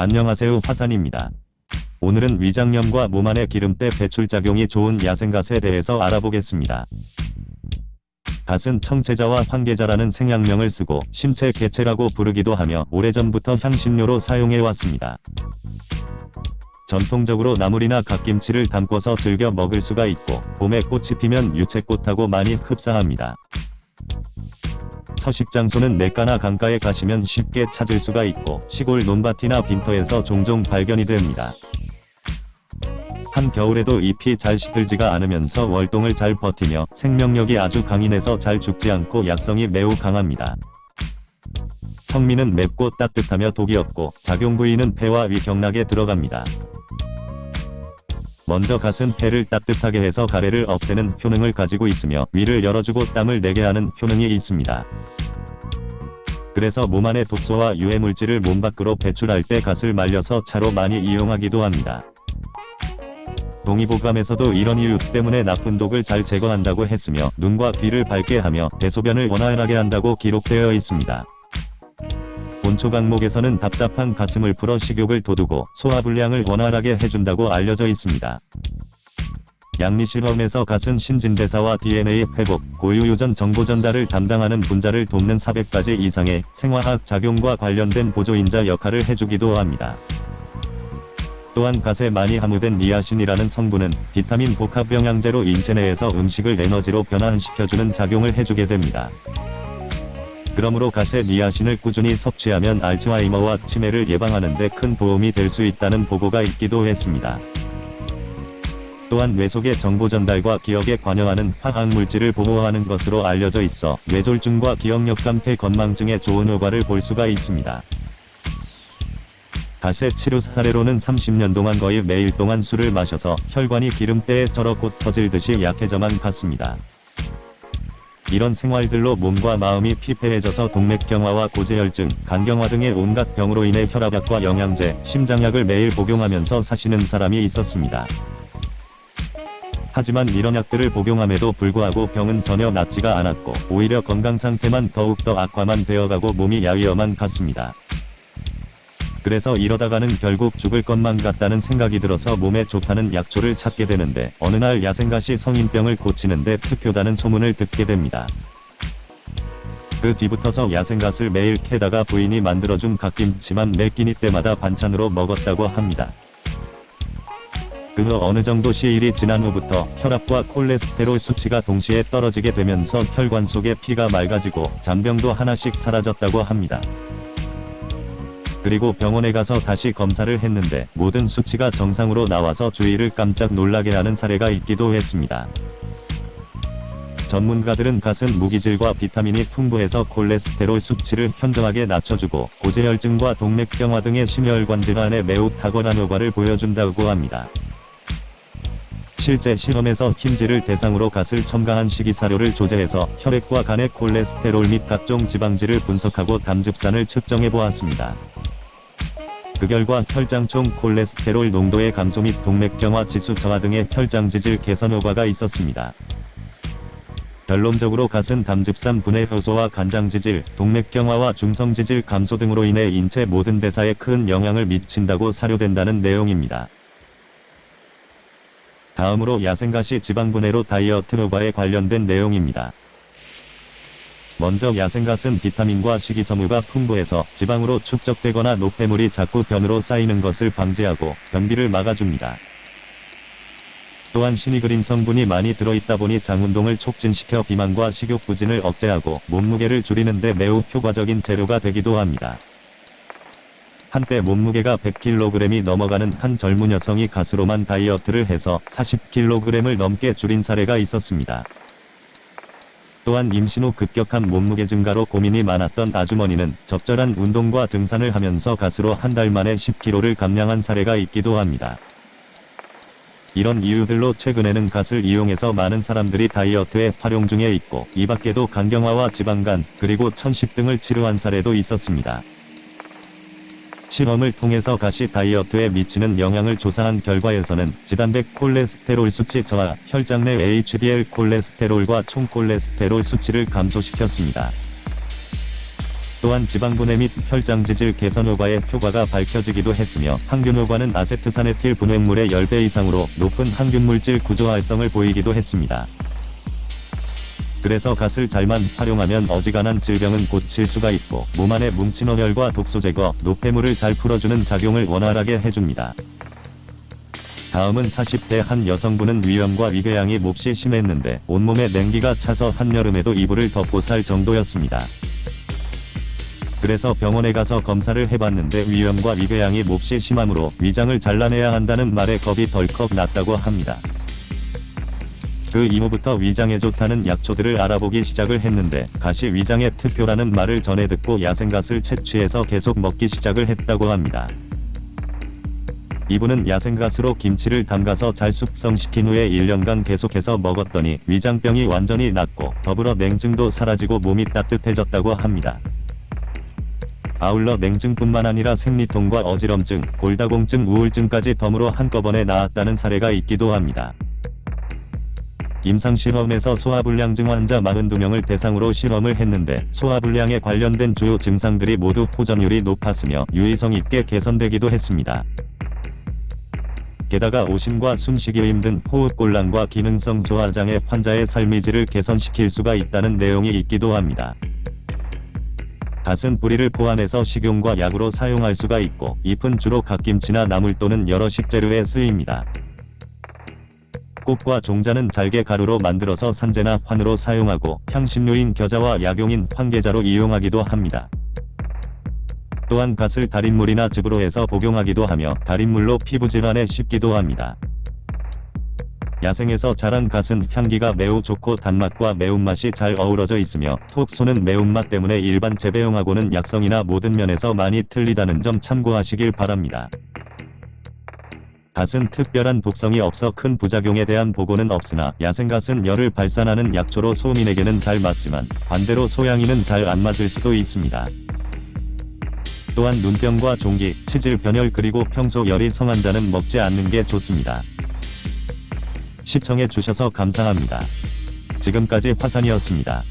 안녕하세요 화산입니다. 오늘은 위장염과 몸 안의 기름때 배출작용이 좋은 야생갓에 대해서 알아보겠습니다. 갓은 청채자와 황계자라는 생약명을 쓰고 심채 개체라고 부르기도 하며 오래전부터 향신료로 사용해왔습니다. 전통적으로 나물이나 갓김치를 담궈서 즐겨 먹을 수가 있고 봄에 꽃이 피면 유채꽃하고 많이 흡사합니다. 서식 장소는 냇가나 강가에 가시면 쉽게 찾을 수가 있고 시골 논밭이나 빈터에서 종종 발견이 됩니다. 한겨울에도 잎이 잘 시들지가 않으면서 월동을 잘 버티며 생명력이 아주 강인해서 잘 죽지 않고 약성이 매우 강합니다. 성미는 맵고 따뜻하며 독이 없고 작용 부위는 폐와 위 경락에 들어갑니다. 먼저 갓은 폐를 따뜻하게 해서 가래를 없애는 효능을 가지고 있으며 위를 열어주고 땀을 내게 하는 효능이 있습니다. 그래서 몸 안의 독소와 유해물질을 몸 밖으로 배출할 때 갓을 말려서 차로 많이 이용하기도 합니다. 동의보감에서도 이런 이유 때문에 나쁜 독을 잘 제거한다고 했으며 눈과 귀를 밝게 하며 대소변을 원활하게 한다고 기록되어 있습니다. 본초 강목에서는 답답한 가슴을 풀어 식욕을 돋우고 소화불량을 원활하게 해준다고 알려져 있습니다. 양리실험에서 갓은 신진대사와 DNA 회복, 고유유전 정보 전달을 담당하는 분자를 돕는 400가지 이상의 생화학 작용과 관련된 보조인자 역할을 해주기도 합니다. 또한 갓에 많이 함유된 니아신이라는 성분은 비타민 복합 영양제로 인체 내에서 음식을 에너지로 변환시켜주는 작용을 해주게 됩니다. 그러므로 갓의 니아신을 꾸준히 섭취하면 알츠하이머와 치매를 예방하는 데 큰 도움이 될 수 있다는 보고가 있기도 했습니다. 또한 뇌 속의 정보 전달과 기억에 관여하는 화학물질을 보호하는 것으로 알려져 있어 뇌졸중과 기억력 감퇴 건망증에 좋은 효과를 볼 수가 있습니다. 가세 치료 사례로는 30년 동안 거의 매일 동안 술을 마셔서 혈관이 기름때에 절어 곧 터질 듯이 약해져만 갔습니다. 이런 생활들로 몸과 마음이 피폐해져서 동맥경화와 고지혈증, 간경화 등의 온갖 병으로 인해 혈압약과 영양제, 심장약을 매일 복용하면서 사시는 사람이 있었습니다. 하지만 이런 약들을 복용함에도 불구하고 병은 전혀 낫지가 않았고 오히려 건강 상태만 더욱더 악화만 되어가고 몸이 야위어만 갔습니다. 그래서 이러다가는 결국 죽을 것만 같다는 생각이 들어서 몸에 좋다는 약초를 찾게 되는데 어느 날 야생갓이 성인병을 고치는데 특효다는 소문을 듣게 됩니다. 그 뒤부터서 야생갓을 매일 캐다가 부인이 만들어준 갓김치만 매 끼니 때마다 반찬으로 먹었다고 합니다. 그 후 어느 정도 시일이 지난 후부터 혈압과 콜레스테롤 수치가 동시에 떨어지게 되면서 혈관 속의 피가 맑아지고 잔병도 하나씩 사라졌다고 합니다. 그리고 병원에 가서 다시 검사를 했는데 모든 수치가 정상으로 나와서 주위를 깜짝 놀라게 하는 사례가 있기도 했습니다. 전문가들은 갓은 무기질과 비타민이 풍부해서 콜레스테롤 수치를 현저하게 낮춰주고 고지혈증과 동맥경화 등의 심혈관 질환에 매우 탁월한 효과를 보여준다고 합니다. 실제 실험에서 흰질을 대상으로 갓을 첨가한 식이사료를 조제해서 혈액과 간의 콜레스테롤 및 각종 지방질을 분석하고 담즙산을 측정해 보았습니다. 그 결과 혈장총 콜레스테롤 농도의 감소 및 동맥경화 지수 저하 등의 혈장지질 개선 효과가 있었습니다. 결론적으로 갓은 담즙산 분해 효소와 간장지질, 동맥경화와 중성지질 감소 등으로 인해 인체 모든 대사에 큰 영향을 미친다고 사료된다는 내용입니다. 다음으로 야생가시 지방분해로 다이어트 효과에 관련된 내용입니다. 먼저 야생갓은 비타민과 식이섬유가 풍부해서 지방으로 축적되거나 노폐물이 자꾸 변으로 쌓이는 것을 방지하고 변비를 막아줍니다. 또한 시니그린 성분이 많이 들어있다 보니 장운동을 촉진시켜 비만과 식욕 부진을 억제하고 몸무게를 줄이는 데 매우 효과적인 재료가 되기도 합니다. 한때 몸무게가 100kg이 넘어가는 한 젊은 여성이 가스로만 다이어트를 해서 40kg을 넘게 줄인 사례가 있었습니다. 또한 임신 후 급격한 몸무게 증가로 고민이 많았던 아주머니는 적절한 운동과 등산을 하면서 가스로 한 달 만에 10kg를 감량한 사례가 있기도 합니다. 이런 이유들로 최근에는 갓을 이용해서 많은 사람들이 다이어트에 활용 중에 있고 이 밖에도 간경화와 지방간 그리고 천식 등을 치료한 사례도 있었습니다. 실험을 통해서 가시 다이어트에 미치는 영향을 조사한 결과에서는 지단백 콜레스테롤 수치 저하, 혈장 내 HDL 콜레스테롤과 총 콜레스테롤 수치를 감소시켰습니다. 또한 지방분해 및 혈장 지질 개선 효과의 효과가 밝혀지기도 했으며 항균 효과는 아세트산에틸 분해물의 10배 이상으로 높은 항균 물질 구조 활성을 보이기도 했습니다. 그래서 갓을 잘만 활용하면 어지간한 질병은 고칠 수가 있고 몸 안에 뭉친 어혈과 독소 제거, 노폐물을 잘 풀어주는 작용을 원활하게 해줍니다. 다음은 40대 한 여성분은 위염과 위궤양이 몹시 심했는데 온몸에 냉기가 차서 한여름에도 이불을 덮고 살 정도였습니다. 그래서 병원에 가서 검사를 해봤는데 위염과 위궤양이 몹시 심하므로 위장을 잘라내야 한다는 말에 겁이 덜컥 났다고 합니다. 그 이후부터 위장에 좋다는 약초들을 알아보기 시작을 했는데 가시 위장의 특효라는 말을 전해 듣고 야생갓을 채취해서 계속 먹기 시작을 했다고 합니다. 이분은 야생갓으로 김치를 담가서 잘 숙성시킨 후에 1년간 계속해서 먹었더니 위장병이 완전히 낫고 더불어 냉증도 사라지고 몸이 따뜻해졌다고 합니다. 아울러 냉증뿐만 아니라 생리통과 어지럼증, 골다공증, 우울증까지 덤으로 한꺼번에 나았다는 사례가 있기도 합니다. 임상실험에서 소화불량증 환자 42명을 대상으로 실험을 했는데 소화불량에 관련된 주요 증상들이 모두 호전율이 높았으며 유의성 있게 개선되기도 했습니다. 게다가 오심과 숨쉬기 힘든 호흡곤란과 기능성 소화장애 환자의 삶의 질을 개선시킬 수가 있다는 내용이 있기도 합니다. 갓은 뿌리를 포함해서 식용과 약으로 사용할 수가 있고 잎은 주로 갓김치나 나물 또는 여러 식재료에 쓰입니다. 꽃과 종자는 잘게 가루로 만들어서 산재나 환으로 사용하고 향신료인 겨자와 약용인 황계자로 이용하기도 합니다. 또한 갓을 달인물이나 즙으로 해서 복용하기도 하며 달인물로 피부질환에 씹기도 합니다. 야생에서 자란 갓은 향기가 매우 좋고 단맛과 매운맛이 잘 어우러져 있으며 톡 쏘는 매운맛 때문에 일반 재배용하고는 약성이나 모든 면에서 많이 틀리다는 점 참고하시길 바랍니다. 갓은 특별한 독성이 없어 큰 부작용에 대한 보고는 없으나 야생갓은 열을 발산하는 약초로 소민에게는 잘 맞지만 반대로 소양이는 잘 안 맞을 수도 있습니다. 또한 눈병과 종기, 치질 변혈 그리고 평소 열이 성한 자는 먹지 않는 게 좋습니다. 시청해 주셔서 감사합니다. 지금까지 화산이었습니다.